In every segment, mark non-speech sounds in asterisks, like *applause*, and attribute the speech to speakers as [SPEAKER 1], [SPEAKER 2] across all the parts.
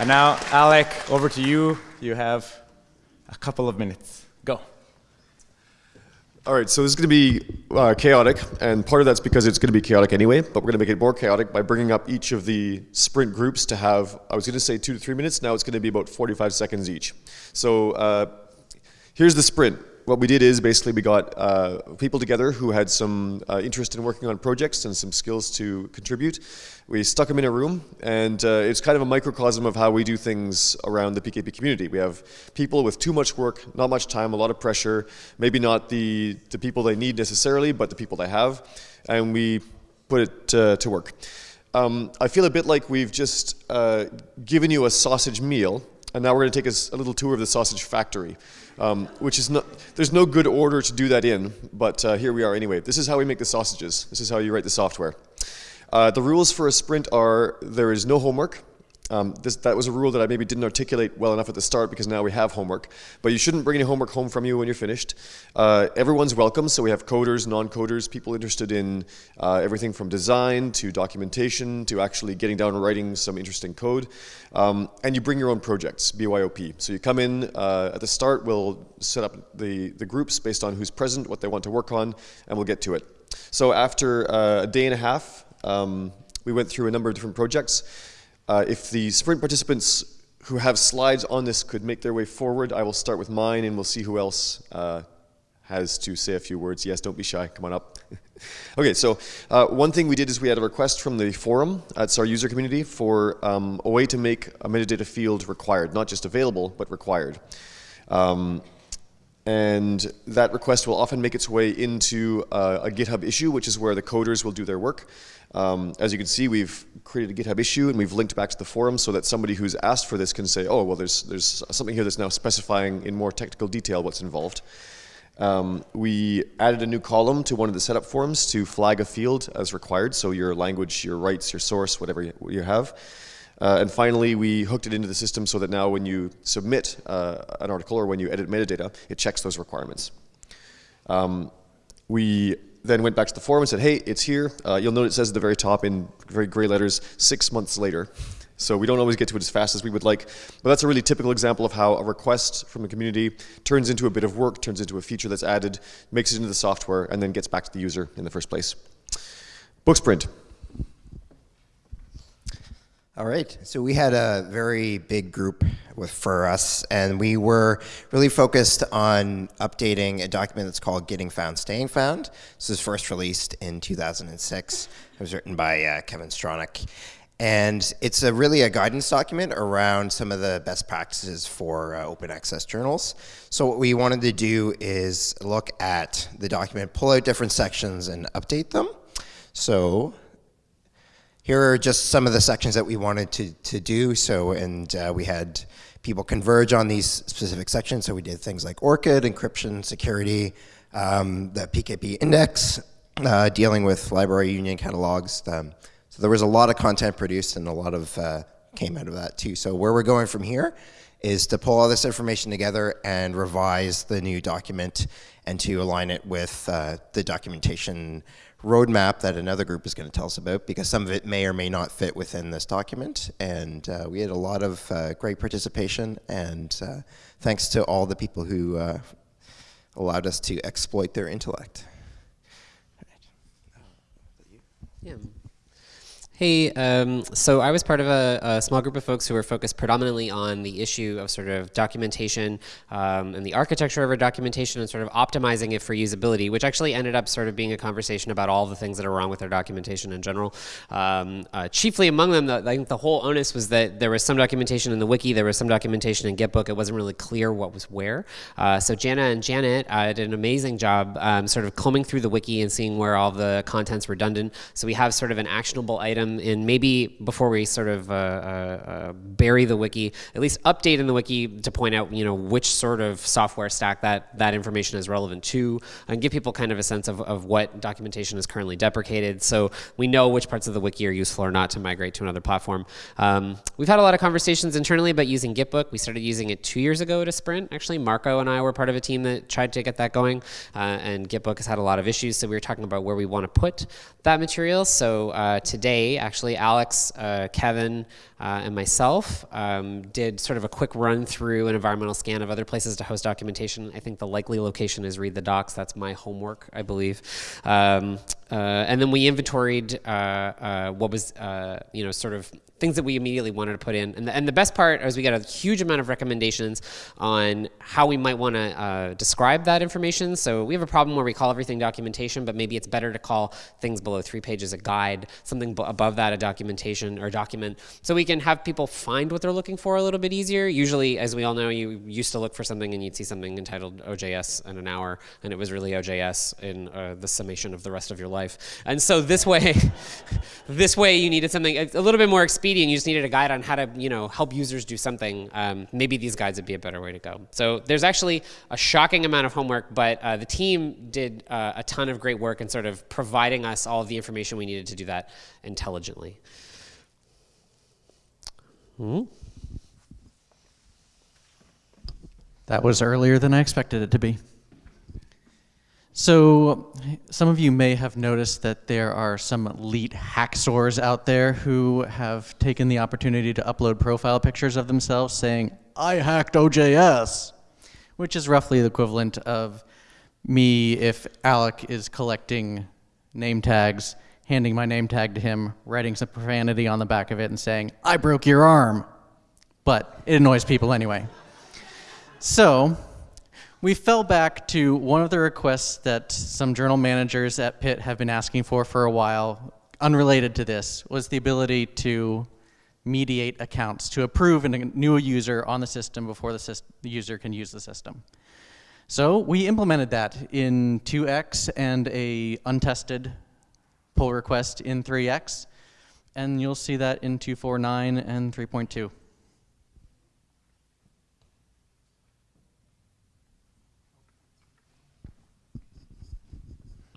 [SPEAKER 1] And now, Alec, over to you. You have a couple of minutes. Go.
[SPEAKER 2] All right, so this is going to be uh, chaotic, and part of that's because it's going to be chaotic anyway, but we're going to make it more chaotic by bringing up each of the sprint groups to have, I was going to say two to three minutes, now it's going to be about 45 seconds each. So uh, here's the sprint what we did is basically we got uh, people together who had some uh, interest in working on projects and some skills to contribute. We stuck them in a room, and uh, it's kind of a microcosm of how we do things around the PKP community. We have people with too much work, not much time, a lot of pressure, maybe not the, the people they need necessarily, but the people they have, and we put it uh, to work. Um, I feel a bit like we've just uh, given you a sausage meal, and now we're going to take a, a little tour of the sausage factory um, which is not, there's no good order to do that in, but uh, here we are anyway. This is how we make the sausages. This is how you write the software. Uh, the rules for a sprint are there is no homework, um, this, that was a rule that I maybe didn't articulate well enough at the start because now we have homework. But you shouldn't bring any homework home from you when you're finished. Uh, everyone's welcome, so we have coders, non-coders, people interested in uh, everything from design to documentation to actually getting down and writing some interesting code. Um, and you bring your own projects, BYOP. So you come in uh, at the start, we'll set up the, the groups based on who's present, what they want to work on, and we'll get to it. So after uh, a day and a half, um, we went through a number of different projects. Uh, if the sprint participants who have slides on this could make their way forward, I will start with mine and we'll see who else uh, has to say a few words. Yes, don't be shy, come on up. *laughs* okay, so uh, one thing we did is we had a request from the forum, that's our user community, for um, a way to make a metadata field required, not just available, but required. Um, and that request will often make its way into uh, a GitHub issue, which is where the coders will do their work. Um, as you can see, we've created a GitHub issue and we've linked back to the forum so that somebody who's asked for this can say, oh, well, there's, there's something here that's now specifying in more technical detail what's involved. Um, we added a new column to one of the setup forms to flag a field as required, so your language, your rights, your source, whatever you, you have. Uh, and finally, we hooked it into the system so that now when you submit uh, an article or when you edit metadata, it checks those requirements. Um, we then went back to the forum and said, hey, it's here. Uh, you'll note it says at the very top in very gray letters, six months later. So we don't always get to it as fast as we would like, but that's a really typical example of how a request from the community turns into a bit of work, turns into a feature that's added, makes it into the software, and then gets back to the user in the first place. Booksprint.
[SPEAKER 3] All right, so we had a very big group with, for us, and we were really focused on updating a document that's called Getting Found, Staying Found. This was first released in 2006. It was written by uh, Kevin Stranack. And it's a really a guidance document around some of the best practices for uh, open access journals. So what we wanted to do is look at the document, pull out different sections and update them. So here are just some of the sections that we wanted to, to do. So, and uh, we had people converge on these specific sections. So we did things like ORCID, encryption, security, um, the PKP index, uh, dealing with library union catalogs. Um, so there was a lot of content produced and a lot of uh, came out of that too. So where we're going from here is to pull all this information together and revise the new document and to align it with uh, the documentation roadmap that another group is going to tell us about because some of it may or may not fit within this document. And uh, we had a lot of uh, great participation and uh, thanks to all the people who uh, allowed us to exploit their intellect.
[SPEAKER 4] Yeah. Hey, um, so I was part of a, a, small group of folks who were focused predominantly on the issue of sort of documentation um, and the architecture of our documentation and sort of optimizing it for usability, which actually ended up sort of being a conversation about all the things that are wrong with our documentation in general. Um, uh, chiefly among them, the, I think the whole onus was that there was some documentation in the wiki, there was some documentation in Gitbook, it wasn't really clear what was where. Uh, so Jana and Janet uh, did an amazing job um, sort of combing through the wiki and seeing where all the content's redundant. So we have sort of an actionable item them in maybe before we sort of uh, uh, uh, bury the wiki, at least update in the wiki to point out you know which sort of software stack that that information is relevant to, and give people kind of a sense of, of what documentation is currently deprecated, so we know which parts of the wiki are useful or not to migrate to another platform. Um, we've had a lot of conversations internally about using Gitbook. We started using it two years ago to Sprint. Actually, Marco and I were part of a team that tried to get that going, uh, and Gitbook has had a lot of issues. So we were talking about where we want to put that material. So uh, today, actually, Alex, uh, Kevin, uh, and myself um, did sort of a quick run through an environmental scan of other places to host documentation. I think the likely location is read the docs. That's my homework, I believe. Um, uh, and then we inventoried uh, uh, what was, uh, you know, sort of things that we immediately wanted to put in. And the, and the best part is we got a huge amount of recommendations on how we might want to uh, describe that information. So we have a problem where we call everything documentation, but maybe it's better to call things below three pages a guide, something above that a documentation or document, so we can have people find what they're looking for a little bit easier. Usually, as we all know, you used to look for something and you'd see something entitled OJS in an hour, and it was really OJS in uh, the summation of the rest of your life. And so this way, *laughs* this way you needed something a little bit more expedient you just needed a guide on how to, you know, help users do something, um, maybe these guides would be a better way to go. So there's actually a shocking amount of homework, but uh, the team did uh, a ton of great work in sort of providing us all of the information we needed to do that intelligently.
[SPEAKER 5] Hmm? That was earlier than I expected it to be. So some of you may have noticed that there are some elite hacksaws out there who have taken the opportunity to upload profile pictures of themselves saying, I hacked OJS, which is roughly the equivalent of me if Alec is collecting name tags, handing my name tag to him, writing some profanity on the back of it and saying, I broke your arm. But it annoys people anyway. So we fell back to one of the requests that some journal managers at Pitt have been asking for for a while, unrelated to this, was the ability to mediate accounts, to approve a new user on the system before the, the user can use the system. So we implemented that in 2x and a untested pull request in 3x, and you'll see that in 249 and 3.2.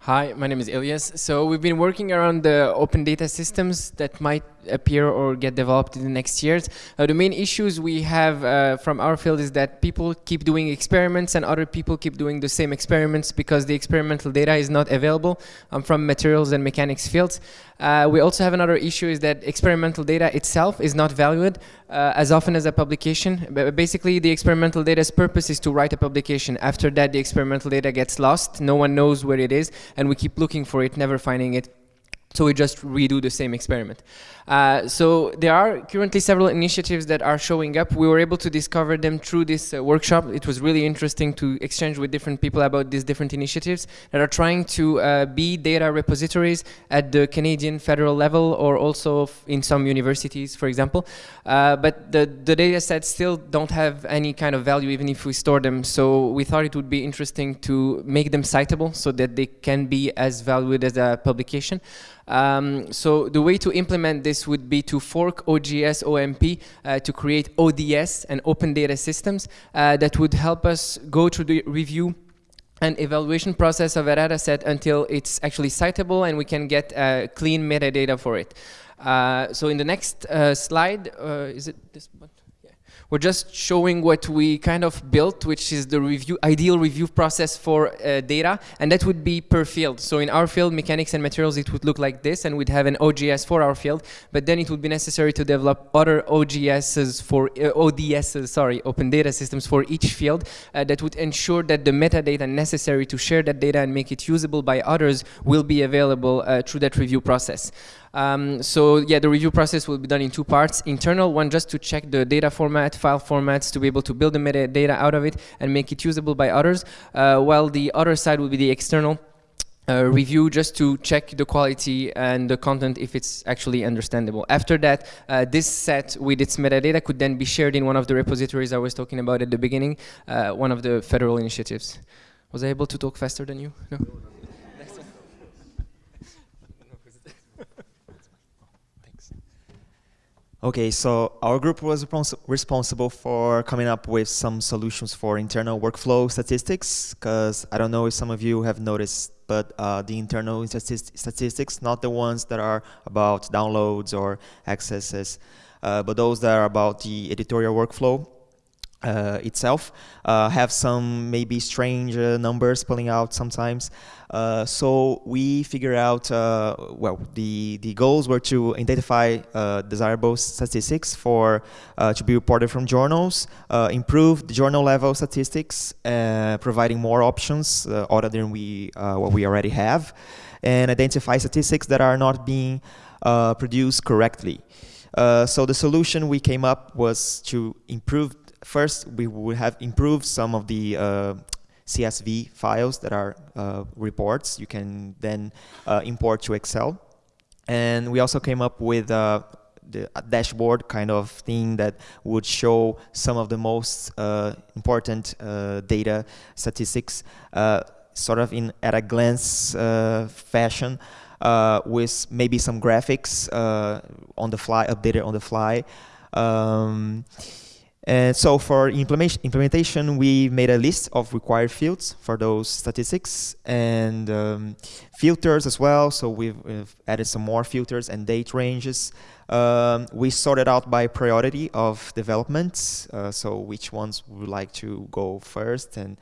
[SPEAKER 6] Hi, my name is Ilyas. So we've been working around the open data systems that might appear or get developed in the next years. Uh, the main issues we have uh, from our field is that people keep doing experiments and other people keep doing the same experiments because the experimental data is not available um, from materials and mechanics fields. Uh, we also have another issue is that experimental data itself is not valued uh, as often as a publication. But basically, the experimental data's purpose is to write a publication. After that, the experimental data gets lost. No one knows where it is, and we keep looking for it, never finding it. So we just redo the same experiment. Uh, so there are currently several initiatives that are showing up. We were able to discover them through this uh, workshop. It was really interesting to exchange with different people about these different initiatives that are trying to uh, be data repositories at the Canadian federal level or also in some universities, for example. Uh, but the, the data sets still don't have any kind of value even if we store them. So we thought it would be interesting to make them citable so that they can be as valued as a publication. Um, so the way to implement this would be to fork OJS OMP uh, to create ODS and open data systems uh, that would help us go through the review and evaluation process of a data set until it's actually citable and we can get uh, clean metadata for it. Uh, so in the next uh, slide, uh, is it this one? We're just showing what we kind of built, which is the review ideal review process for uh, data, and that would be per field. So in our field, mechanics and materials, it would look like this, and we'd have an OJS for our field, but then it would be necessary to develop other OJSs for, uh, ODSs, sorry, open data systems for each field uh, that would ensure that the metadata necessary to share that data and make it usable by others will be available uh, through that review process. Um, so yeah, the review process will be done in two parts. Internal one just to check the data format, file formats, to be able to build the metadata out of it and make it usable by others, uh, while the other side will be the external uh, review just to check the quality and the content if it's actually understandable. After that, uh, this set with its metadata could then be shared in one of the repositories I was talking about at the beginning, uh, one of the federal initiatives. Was I able to talk faster than you? No?
[SPEAKER 7] Okay, so our group was responsible for coming up with some solutions for internal workflow statistics, because I don't know if some of you have noticed, but uh, the internal statistics, not the ones that are about downloads or accesses, uh, but those that are about the editorial workflow, uh, itself uh, have some maybe strange uh, numbers pulling out sometimes. Uh, so we figure out, uh, well, the, the goals were to identify uh, desirable statistics for to be reported from journals, improve the journal level statistics, providing more options other than we what we already have, and identify statistics that are not being produced correctly. so the solution we came up was to improve first, we would have improved some of the uh, CSV files that are uh, reports. You can then uh, import to Excel. And we also came up with uh, the dashboard kind of thing that would show some of the most uh, important uh, data statistics sort of in at a glance fashion. With maybe some graphics on the fly, updated on the fly. Um, and so for implementation, implementation, we made a list of required fields for those statistics and um, filters as well. So we've, we've, added some more filters and date ranges. Um, we sorted out by priority of development, uh, so which ones we would like to go first and,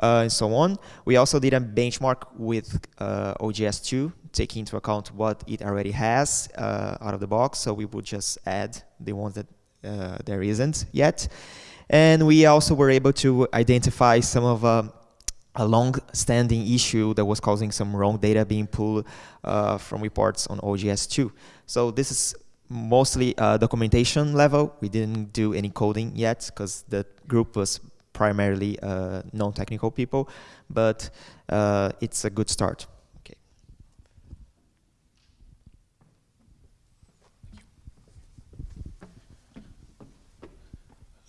[SPEAKER 7] uh, and so on. We also did a benchmark with uh, OJS2, taking into account what it already has uh, out of the box. So we would just add the ones that uh, there isn't yet. And we also were able to identify some of uh, a long-standing issue that was causing some wrong data being pulled uh, from reports on OJS2. So this is mostly uh, documentation level. We didn't do any coding yet because the group was primarily uh, non-technical people, but uh, it's a good start.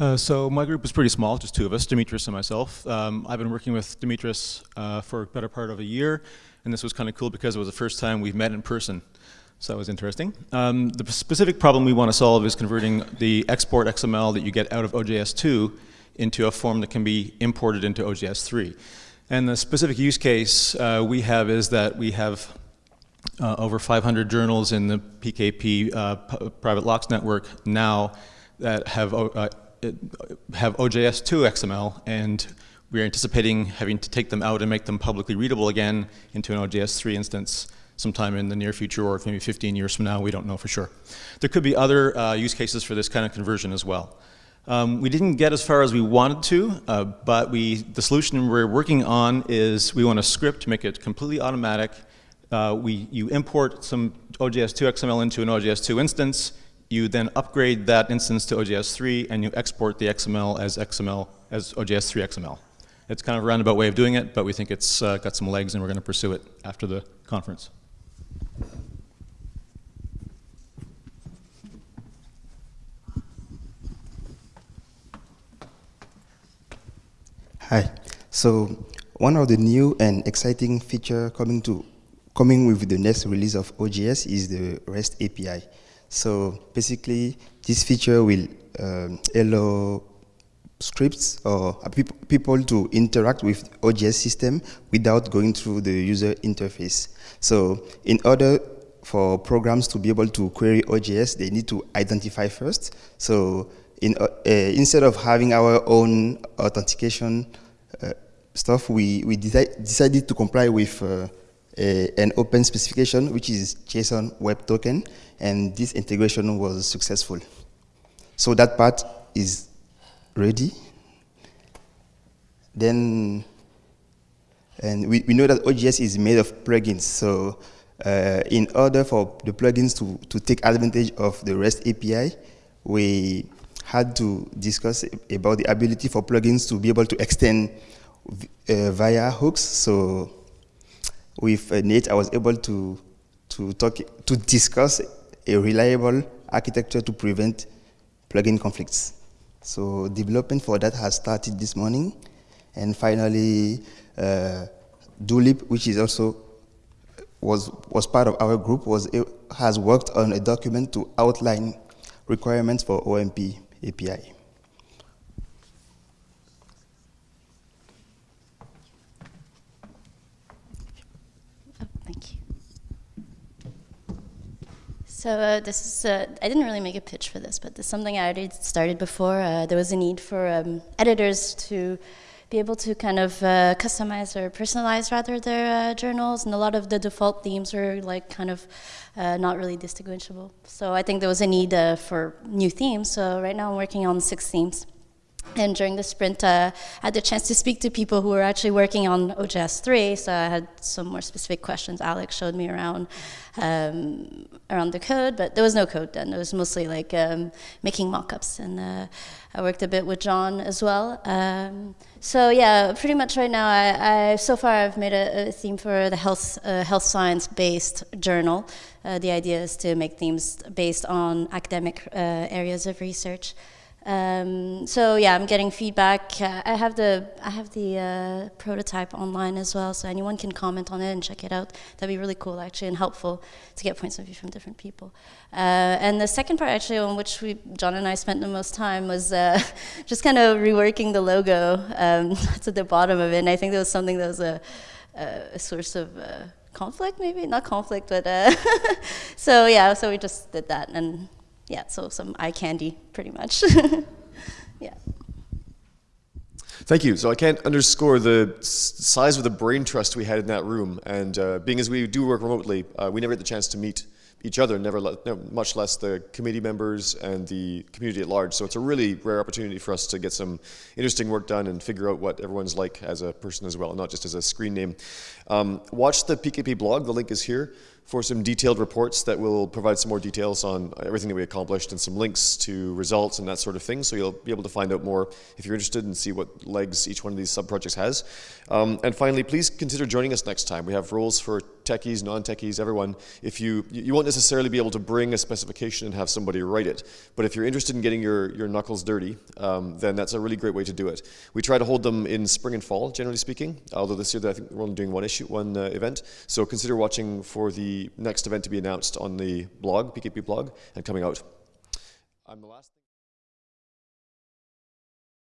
[SPEAKER 8] Uh, so my group is pretty small, just two of us, Dimitris and myself. Um, I've been working with Dimitris uh, for a better part of a year, and this was kind of cool because it was the first time we've met in person. So that was interesting. Um, the specific problem we want to solve is converting the export XML that you get out of OJS2 into a form that can be imported into OJS3. And the specific use case uh, we have is that we have uh, over 500 journals in the PKP uh, private LOCKSS network now that have uh, have OJS2 XML, and we're anticipating having to take them out and make them publicly readable again into an OJS3 instance sometime in the near future or maybe 15 years from now, we don't know for sure. There could be other uh, use cases for this kind of conversion as well. Um, we didn't get as far as we wanted to, uh, but we, the solution we're working on is we want a script to make it completely automatic. Uh, we, you import some OJS2 XML into an OJS2 instance, you then upgrade that instance to OJS3 and you export the XML as XML, as OJS3 XML. It's kind of a roundabout way of doing it, but we think it's uh, got some legs and we're going to pursue it after the conference.
[SPEAKER 9] Hi. So one of the new and exciting feature coming to coming with the next release of OJS is the REST API. So basically, this feature will um, allow scripts or people to interact with OJS system without going through the user interface. So in order for programs to be able to query OJS, they need to identify first. So in, uh, uh, instead of having our own authentication uh, stuff, we, we deci decided to comply with uh, an open specification, which is JSON Web Token, and this integration was successful. So that part is ready. Then, and we, we know that OJS is made of plugins, so uh, in order for the plugins to, to take advantage of the REST API, we had to discuss about the ability for plugins to be able to extend uh, via hooks. So with Nate, I was able to to talk to discuss a reliable architecture to prevent plugin conflicts. So development for that has started this morning, and finally, uh, Dulip, which is also was was part of our group, was has worked on a document to outline requirements for OMP API.
[SPEAKER 10] So uh, this is, uh, I didn't really make a pitch for this, but this is something I already started before. Uh, there was a need for um, editors to be able to kind of uh, customize or personalize rather their uh, journals, and a lot of the default themes were like kind of uh, not really distinguishable. So I think there was a need for new themes. So right now I'm working on six themes. And during the sprint, uh, I had the chance to speak to people who were actually working on OJS 3, so I had some more specific questions. Alex showed me around um, around the code, but there was no code then. It was mostly like um, making mockups, and uh, I worked a bit with John as well. Um, so yeah, pretty much right now, I, I so far I've made a, a theme for the health uh, health science based journal. Uh, the idea is to make themes based on academic uh, areas of research. Um, so yeah, I'm getting feedback. Uh, I have the I have the uh, prototype online as well, so anyone can comment on it and check it out. That'd be really cool, actually, and helpful to get points of view from different people. Uh, and the second part, actually, on which we John and I spent the most time was uh, *laughs* just kind of reworking the logo um, *laughs* to the bottom of it. And I think that was something that was a, a source of uh, conflict, maybe not conflict, but *laughs* so yeah. So we just did that and yeah, so some eye candy, pretty much. *laughs* yeah.
[SPEAKER 2] Thank you. So I can't underscore the size of the brain trust we had in that room. And uh, being as we do work remotely, uh, we never get the chance to meet each other, never, much less the committee members and the community at large. So it's a really rare opportunity for us to get some interesting work done and figure out what everyone's like as a person as well, not just as a screen name. Um, watch the PKP blog. The link is here for some detailed reports that will provide some more details on everything that we accomplished and some links to results and that sort of thing. So you'll be able to find out more if you're interested and see what legs each one of these sub-projects has. Um, and finally, please consider joining us next time. We have roles for techies, non-techies, everyone. If you, you won't necessarily be able to bring a specification and have somebody write it, but if you're interested in getting your, your knuckles dirty, um, then that's a really great way to do it. We try to hold them in spring and fall, generally speaking, although this year I think we're only doing one issue, one uh, event. So consider watching for the next event to be announced on the blog, PKP blog, and coming out. I'm the last